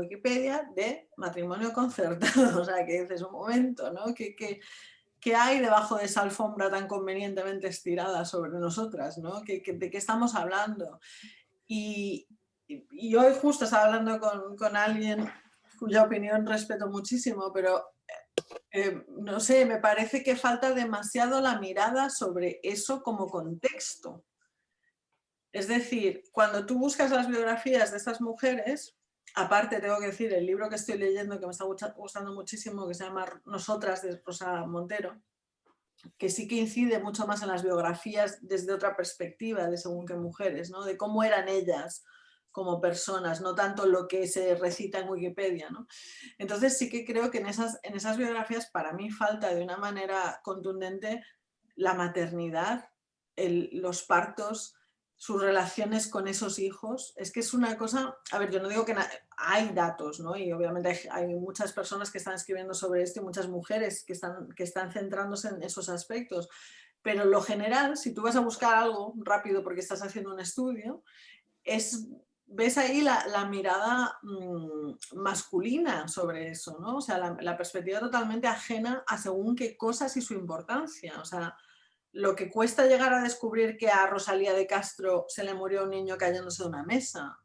Wikipedia de matrimonio concertado, o sea, que dices un momento, ¿no? ¿Qué, qué, hay debajo de esa alfombra tan convenientemente estirada sobre nosotras, ¿no? ¿Qué, de qué estamos hablando? Y, y, hoy justo estaba hablando con, con, alguien cuya opinión respeto muchísimo, pero eh, no sé, me parece que falta demasiado la mirada sobre eso como contexto. Es decir, cuando tú buscas las biografías de estas mujeres, aparte tengo que decir, el libro que estoy leyendo que me está gustando muchísimo, que se llama Nosotras de Rosa Montero, que sí que incide mucho más en las biografías desde otra perspectiva de según qué mujeres, ¿no? de cómo eran ellas como personas, no tanto lo que se recita en Wikipedia. ¿no? Entonces sí que creo que en esas, en esas biografías para mí falta de una manera contundente la maternidad, el, los partos, sus relaciones con esos hijos, es que es una cosa, a ver, yo no digo que hay datos, ¿no? Y obviamente hay, muchas personas que están escribiendo sobre esto y muchas mujeres que están, que están centrándose en esos aspectos, pero lo general, si tú vas a buscar algo rápido porque estás haciendo un estudio, es, ves ahí la, mirada mm, masculina sobre eso, ¿no? O sea, la, la perspectiva totalmente ajena a según qué cosas y su importancia, o sea, lo que cuesta llegar a descubrir que a Rosalía de Castro se le murió un niño cayéndose de una mesa.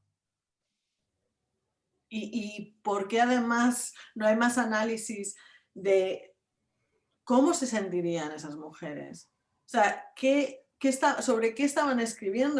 Y, por qué además no hay más análisis de cómo se sentirían esas mujeres. O sea, ¿qué, está, ¿sobre qué estaban escribiendo?